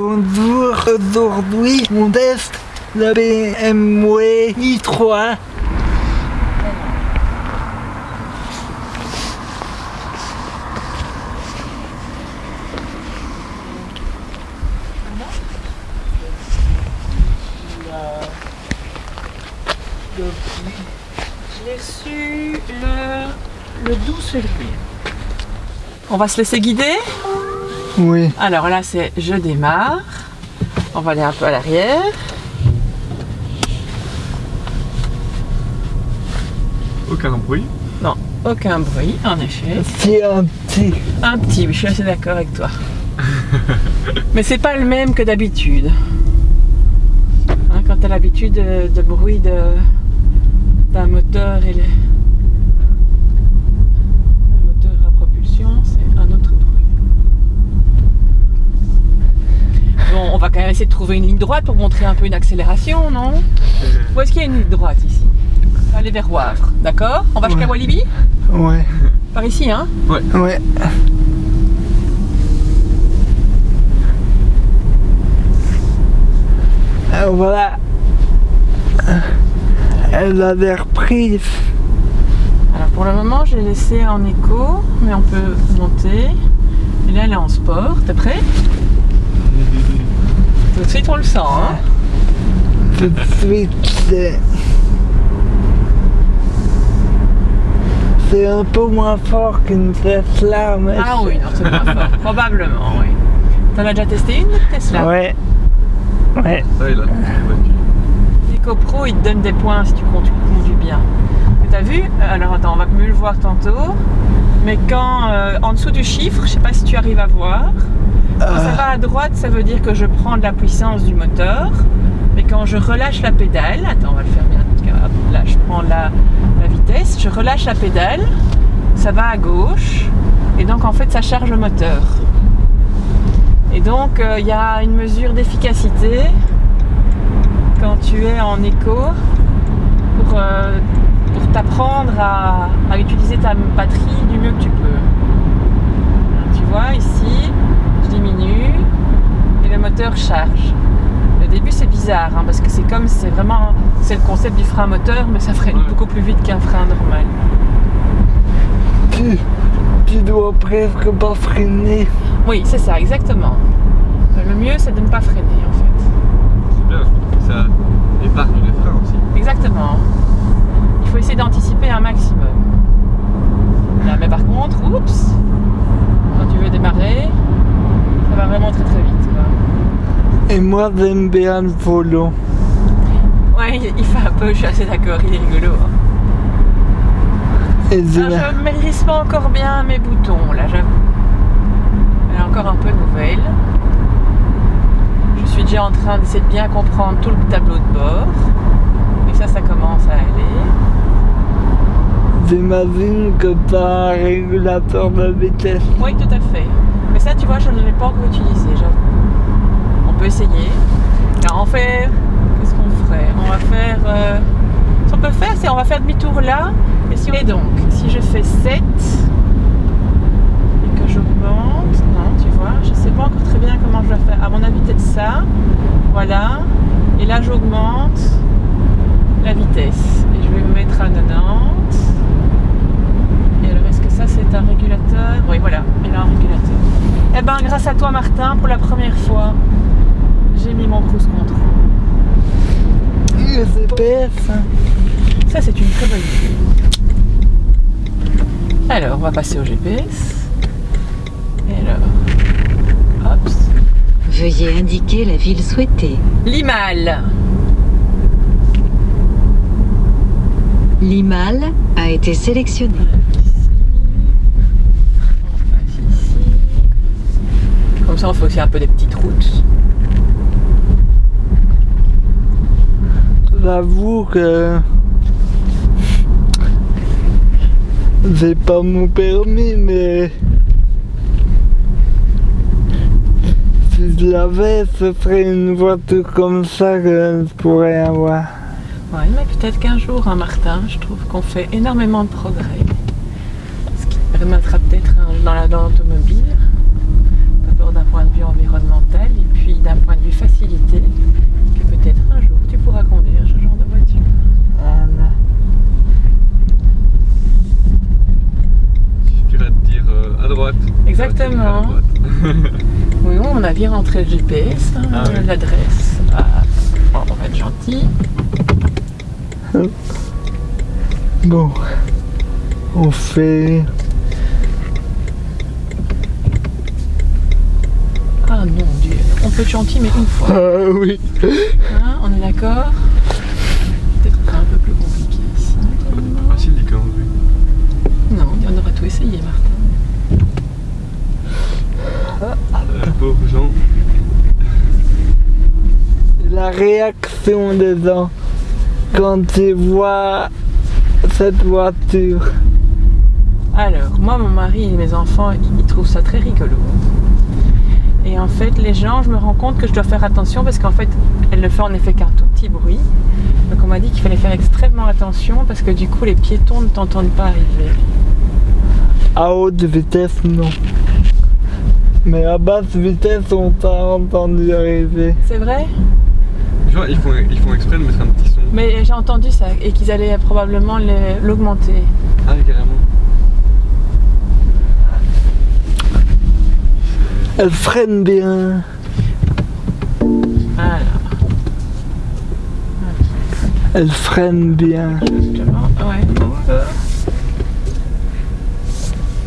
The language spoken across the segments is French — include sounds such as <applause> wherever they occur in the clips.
Bonjour, aujourd'hui on teste la BMW i3. Je l'ai reçu le, le 12 février. On va se laisser guider? Oui. Alors là, c'est je démarre. On va aller un peu à l'arrière. Aucun bruit. Non, aucun bruit, en effet. C'est un petit. Un petit, oui, je suis assez d'accord avec toi. <laughs> Mais c'est pas le même que d'habitude. Hein, quand tu as l'habitude de, de bruit de- d'un moteur et les... un moteur à propulsion, c'est un autre bruit. On va quand même essayer de trouver une ligne droite pour montrer un peu une accélération, non? Où est-ce qu'il y a une ligne droite ici? On va aller vers Wavre, d'accord? On va jusqu'à Ouais. Walibi? Ouais. Par ici, hein? Ouais. Euh, voilà. Elle a l'air prise. Alors pour le moment, j'ai laissé en écho, mais on peut monter. Et là, elle est en sport. T'es prêt? Tout de suite, on le sent. Hein Tout de suite, c'est. C'est un peu moins fort qu'une Tesla, mais. ah oui, non, c'est moins fort. <laughs> Probablement, oui. T'en as déjà testé une Tesla? Ouais. Ouais. Ça, il a L'éco Pro, il te donne des points si tu conduis, conduis bien. T'as vu Alors attends, on va mieux le voir tantôt. Mais quand, euh, en dessous du chiffre, je sais pas si tu arrives à voir, quand ça va à droite, ça veut dire que je prends de la puissance du moteur. Mais quand je relâche la pédale, attends, on va le faire bien. Là, je prends la, vitesse, je relâche la pédale, ça va à gauche. Et donc, en fait, ça charge le moteur. Et donc, euh, il y a une mesure d'efficacité quand tu es en éco pour, euh, pour t'apprendre à, utiliser ta batterie du mieux que tu peux. Tu vois, ici, diminue et le moteur charge. Au début, c'est bizarre hein, parce que c'est comme c'est vraiment c'est le concept du frein moteur, mais ça freine Ouais. beaucoup plus vite qu'un frein normal. tu, tu dois presque pas freiner? Oui, c'est ça, exactement. Le mieux, c'est de ne pas freiner en fait. C'est bien, ça épargne les freins aussi. Exactement. Il faut essayer d'anticiper un maximum. Là, mais par contre, oups, quand tu veux démarrer, va vraiment très très vite. quoi. Et moi, j'aime bien le volant. Ouais, il il fait un peu, je suis assez d'accord, il est rigolo. hein. Et Ah, je maîtrise pas encore bien mes boutons, là, j'avoue. Elle est encore un peu nouvelle. Je suis déjà en train d'essayer de bien comprendre tout le tableau de bord. Et ça, ça commence à aller. J'imagine que tu as un régulateur de vitesse. Oui, tout à fait. Tu vois, je ne l'ai pas encore utilisé, j'avoue. On peut essayer. Alors, on fait... Qu'est-ce qu'on ferait? On va faire... euh, Ce qu'on peut faire, c'est on va faire demi-tour là. Et, donc, si je fais 7 et que j'augmente... Non, tu vois, je ne sais pas encore très bien comment je vais faire. À mon avis, peut-être ça. Voilà. Et là, j'augmente la vitesse. Et je vais me mettre à 90. Et alors, est-ce que ça, c'est un régulateur Oui, voilà, il a un régulateur. Eh ben, grâce à toi, Martin, pour la première fois, j'ai mis mon cruise control. Le. Ça, c'est une très bonne idée. Alors, on va passer au GPS. Et alors, hop, Veuillez indiquer la ville souhaitée. Limal. Limal a été sélectionné. Comme ça, on fait aussi un peu des petites routes. J'avoue que j'ai pas mon permis, mais si je l'avais, ce serait une voiture comme ça que je pourrais avoir. Oui, mais peut-être qu'un jour, hein, Martin, je trouve qu'on fait énormément de progrès. Ce qui permettra peut-être hein, dans la- et puis d'un point de vue facilité que peut-être un jour tu pourras conduire ce genre de voiture. Tu vas te dire euh, à droite. Exactement. Oui, on a bien rentré le GPS, hein, ah l'adresse. Ah, on va être gentil. Bon, on fait peut être gentil, mais une fois. Ah oui. Hein, on est d'accord Peut-être un peu plus compliqué ici. Facile dit quand même. Non, on aura tout essayé, Martin. Euh, pauvres gens. La réaction des gens quand ils voient cette voiture. Alors, moi, mon mari et mes enfants, ils trouvent ça très rigolo. Et en fait, les gens, je me rends compte que je dois faire attention parce qu'en fait, elle ne fait en effet qu'un tout petit bruit. Donc, on m'a dit qu'il fallait faire extrêmement attention parce que du coup, les piétons ne t'entendent pas arriver. À haute vitesse, non. Mais à basse vitesse, on t'a entendu arriver. C'est vrai? Genre, ils font, ils font exprès de mettre un petit son. Mais j'ai entendu ça et qu'ils allaient probablement l'augmenter. Ah, carrément. Elle freine bien. Voilà. Elle freine bien. Justement, ouais.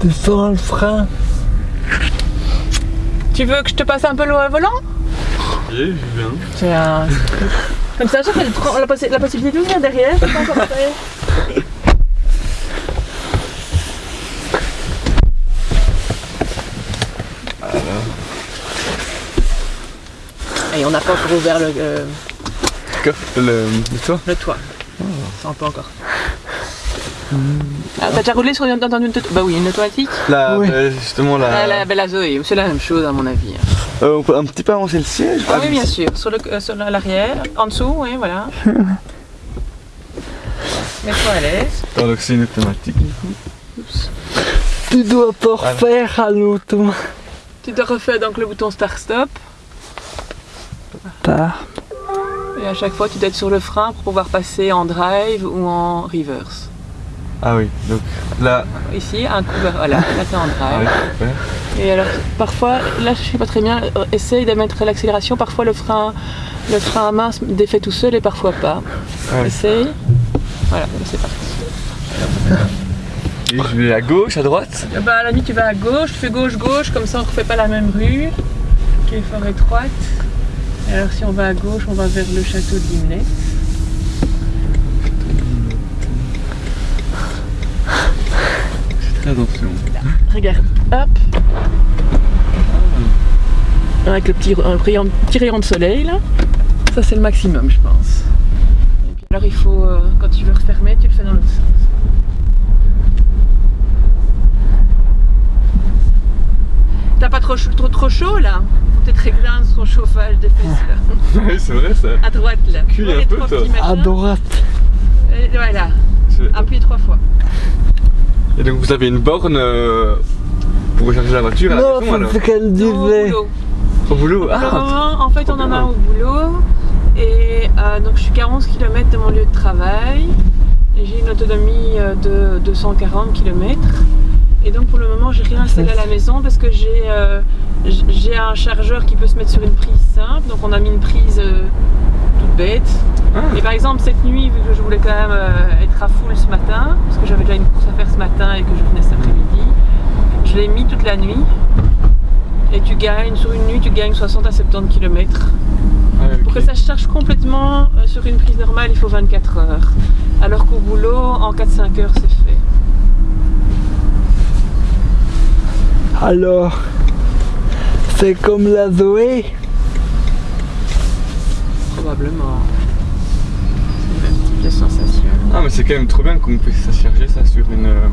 Tu sens le frein Tu veux que je te passe un peu le volant? Je viens. C'est un... Comme ça, j'ai la, la possibilité d'ouvrir derrière. c'est pas encore <laughs> Et on n'a pas encore ouvert le, euh, le, le toit le toit. Ça, on peut encore. Ah, T'as déjà roulé sur une, dans une, bah oui, une automatique Là, Oui. euh, justement, Ah, là. la, bah, la Zoé, c'est la même chose à mon avis. Euh, on peut un petit peu avancer le siège Ah oui, bien sûr. Sur le- euh, sur l'arrière, en dessous, oui, voilà. <laughs> Mets-toi à l'aise. Ah, donc c'est une automatique. Tu dois te refaire à l'auto. Tu te refais donc le bouton start-stop. Et à chaque fois, tu dois être sur le frein pour pouvoir passer en drive ou en reverse. Ah oui, donc là. Ici, un coup vers... Voilà, là t'es en <laughs> Ah oui, drive. super. Et alors, parfois, là je sais pas très bien, essaye de mettre l'accélération. Parfois, le frein, le frein à main se défait tout seul et parfois pas. Ah oui. Essaye. Voilà, c'est parti. Et je vais à gauche, à droite. Ben, à la nuit, tu vas à gauche, tu fais gauche-gauche, comme ça on ne refait pas la même rue, qui est fort étroite. Alors, si on va à gauche, on va vers le château de très attention. Regarde, hop. Avec le petit, un rayon, petit rayon de soleil là. Ça c'est le maximum je pense. Et puis alors il faut, euh, quand tu veux refermer, tu le fais dans l'autre sens. T'as pas trop, chaud- trop, trop chaud là? Peut-être un son chauffage des fesses là. <laughs> oui, c'est vrai ça. À droite là. Un peu, toi. À droite. Et voilà, appuie trois fois. Et donc vous avez une borne euh, pour recharger la voiture à la maison alors qu'elle disait. boulot. Au boulot le Ah moment, en fait, on en a au boulot. Et euh, donc, je suis qu'à 11 km de mon lieu de travail. Et j'ai une autonomie euh, de 240 km. Et donc, pour le moment, j'ai rien installé à la maison parce que j'ai euh, j'ai un chargeur qui peut se mettre sur une prise simple. Donc, on a mis une prise euh, toute bête. Ah. Et par exemple, cette nuit, vu que je voulais quand même euh, être à full ce matin, parce que j'avais déjà une course à faire ce matin et que je venais cet après-midi, je l'ai mis toute la nuit. Et tu gagnes, sur une nuit, tu gagnes 60 à 70 km. Ah. Pour que ça se charge complètement euh, sur une prise normale, il faut 24 heures. Alors qu'au boulot, en 4-5 heures, c'est fait. Alors, c'est comme la Zoé. Probablement. C'est le même type de sensation. Ah mais c'est quand même trop bien qu'on puisse charger ça sur une, euh,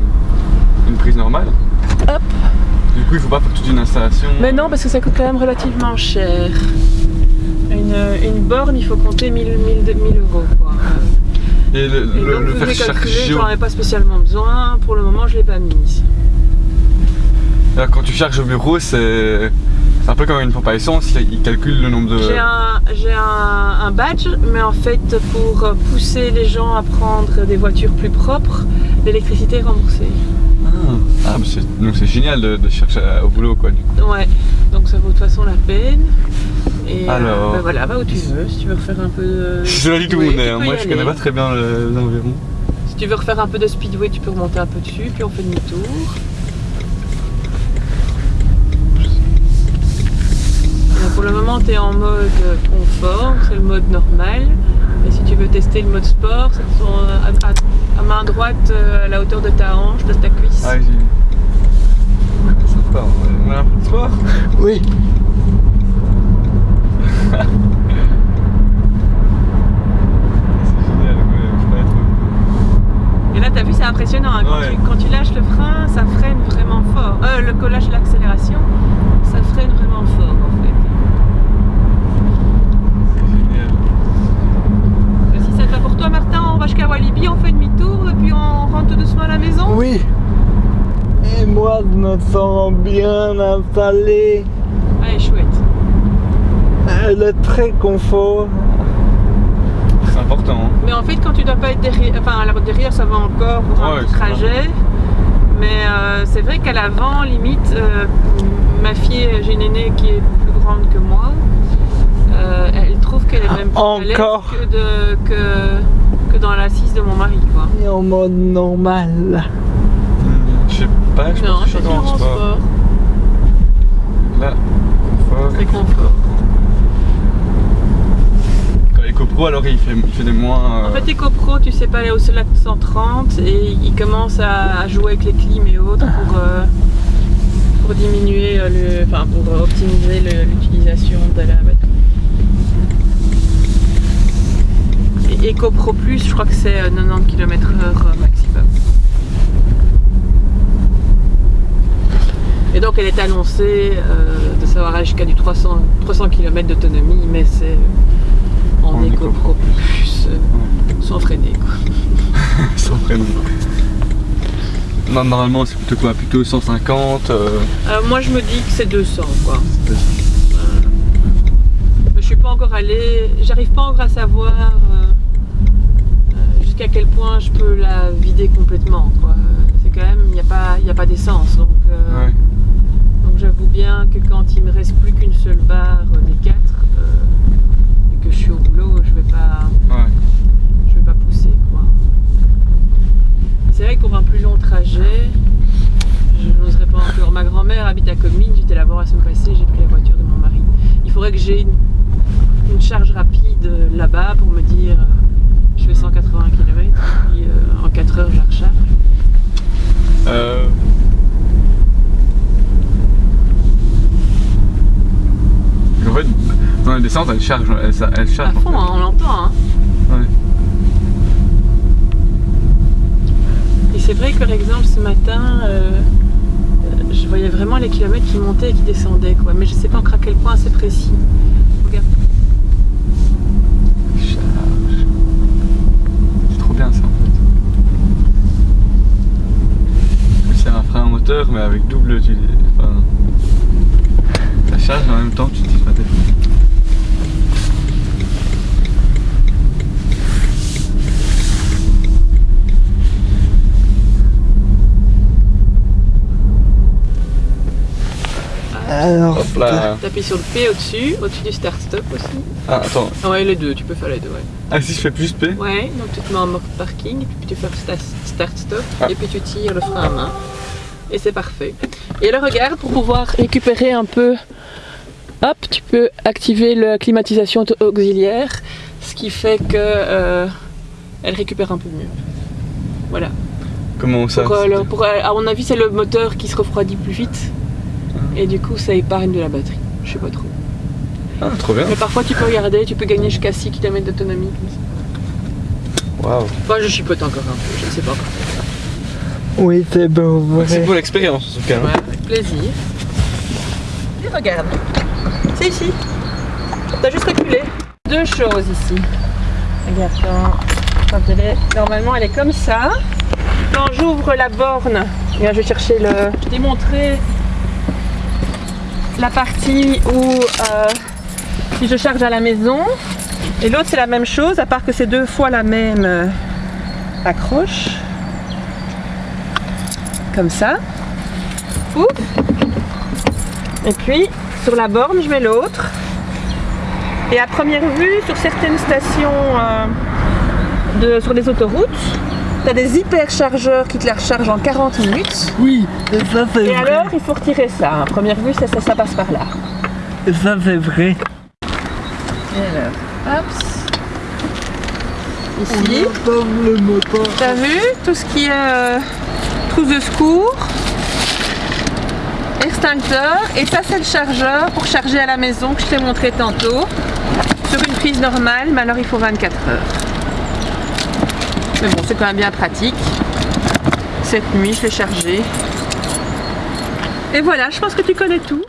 une prise normale. Hop. Du coup il faut pas faire toute une installation. Mais non, parce que ça coûte quand même relativement cher. Une, une borne, il faut compter 1000, 1000, 1000 euros. Quoi. Et le, Et le, donc, faire charger. j'en ai pas spécialement besoin. Pour le moment, je l'ai pas mise. Alors, quand tu charges au bureau c'est un peu comme une pompe à essence, il il calcule le nombre de. J'ai un, j'ai un, un badge, mais en fait, pour pousser les gens à prendre des voitures plus propres, l'électricité est remboursée. Ah, Ah, bah donc c'est génial de, de chercher à- au boulot quoi. Du coup. Ouais, donc ça vaut de toute façon la peine. Et euh, Alors. bah voilà, va où tu veux. Si tu veux refaire un peu de. Je le dis tout Oui, le monde, tu hein. moi je aller. connais pas très bien le- les environs. Si tu veux refaire un peu de speedway, tu peux remonter un peu dessus, puis on fait demi-tour. Pour le moment, tu es en mode confort, c'est le mode normal. Et si tu veux tester le mode sport, c'est ton- à, à- à main droite, euh, à la hauteur de ta hanche, de ta cuisse. Ah, j'ai. Sympa, on a un peu de sport. <laughs> Oui. C'est génial, ouais, je peux pas être- Et là, tu as vu, c'est impressionnant. hein. Quand, Ouais. tu, quand tu lâches le frein, ça freine vraiment fort. Euh, le collage de l'accélération, ça freine vraiment fort en fait. C'est génial. Et Si ça te va pour toi, Martin, on va jusqu'à Walibi, on fait demi-tour et puis on rentre tout doucement à la maison. Oui. Et moi, je me sens bien installé. Allez, chouette. Elle est très confort. C'est important. hein. Mais en fait, quand tu dois pas être derrière, enfin, alors derrière, ça va encore pour un petit trajet. Mais euh, c'est vrai qu'à l'avant, limite, euh, ma fille, j'ai une aînée qui est plus grande que moi. Euh, elle trouve qu'elle est même plus à l'aise Encore. que, de, que, que dans l'assise de mon mari, quoi. Et en mode normal. Je sais pas, je Non, pense que je suis en en sport. sport. Là, confort. C'est confort. Quand EcoPro, alors il fait, il fait des moins. En euh, fait, EcoPro, tu sais pas aller au-delà de 130 et il commence à, à jouer avec les clims et autres pour, euh, pour diminuer, le, enfin pour optimiser l'utilisation de la batterie. Et EcoPro Plus, je crois que c'est euh, 90 km/h maximum. Et donc elle est annoncée euh, de savoir aller jusqu'à du 300, 300 km d'autonomie, mais c'est en, En EcoPro EcoPro Plus, euh, sans freiner quoi. <laughs> sans freiner. Non, normalement c'est plutôt quoi? Plutôt 150 euh, Euh, moi je me dis que c'est 200 quoi. je suis pas encore allée, j'arrive pas encore à savoir euh, euh, jusqu'à quel point je peux la vider complètement. C'est quand même, il n'y a pas, il y a pas d'essence donc. euh, ouais. Donc j'avoue bien que quand il me reste plus qu'une seule barre des quatre euh, et que je suis au boulot, je vais pas, Ouais. je vais pas pousser C'est vrai que pour un plus long trajet, je n'oserais pas encore. Ma grand-mère habite à Comines, j'étais là voir la semaine passée, j'ai pris la voiture de mon mari. Il faudrait que j'ai une, une charge rapide là-bas pour me dire euh, je fais 180 km et puis euh, en 4 heures je la recharge. Euh... En fait, dans la descente, elle charge, elle, charge. À en fond, fait. hein, on l'entend. Hein. Ouais. Et c'est vrai que par exemple ce matin, euh, je voyais vraiment les kilomètres qui montaient et qui descendaient quoi. Mais je sais pas encore à quel point c'est précis. Regarde. Charge. C'est trop bien ça en fait. C'est un frein moteur mais avec double utilité. Enfin, ça charge et en même temps tu utilises pas tes freins. Alors, Hop là. T'appuies sur le P au-dessus, au-dessus du start-stop aussi. Ah attends. Ah ouais, les deux, tu peux faire les deux, ouais. Ah si je fais plus P Ouais, donc tu te mets en mode parking, puis tu fais sta- start-stop, Ah. et puis tu tires le frein à main. Et c'est parfait. Et là, regarde, pour pouvoir récupérer un peu, hop, tu peux activer la climatisation auxiliaire, ce qui fait que euh, elle récupère un peu mieux. Voilà. Comment ça Pour, euh, le- pour, euh, à mon avis, c'est le moteur qui se refroidit plus vite. Et du coup, ça épargne de la batterie. Je sais pas trop. Ah trop bien. Mais parfois, tu peux regarder, tu peux gagner jusqu'à 6 km d'autonomie. Waouh. Moi, je chipote encore un peu, je ne sais pas encore. Oui, c'est beau, C'est vrai. pour l'expérience en tout cas. hein. Ouais, avec plaisir. Et regarde. C'est ici. T'as juste reculé. Deux choses ici. Regarde, quand, quand elle est. Normalement, elle est comme ça. Quand j'ouvre la borne, je vais chercher le. Je t'ai montré la partie où euh, si je charge à la maison. Et l'autre, c'est la même chose, à part que c'est deux fois la même euh, accroche. Comme ça. Et puis, sur la borne, je mets l'autre. Et à première vue, sur certaines stations euh, de, sur les autoroutes, tu as des hyperchargeurs qui te la rechargent en 40 minutes. Oui, et ça c'est Et vrai. alors, il faut retirer ça. À première vue, ça, ça, ça passe par là. Et ça c'est vrai. Et alors, hop. Ici. T'as vu tout ce qui est euh, de secours, extincteur, et ça c'est le chargeur pour charger à la maison que je t'ai montré tantôt sur une prise normale, mais alors il faut 24 heures. Mais bon, c'est quand même bien pratique. Cette nuit, je l'ai chargé. Et voilà, je pense que tu connais tout.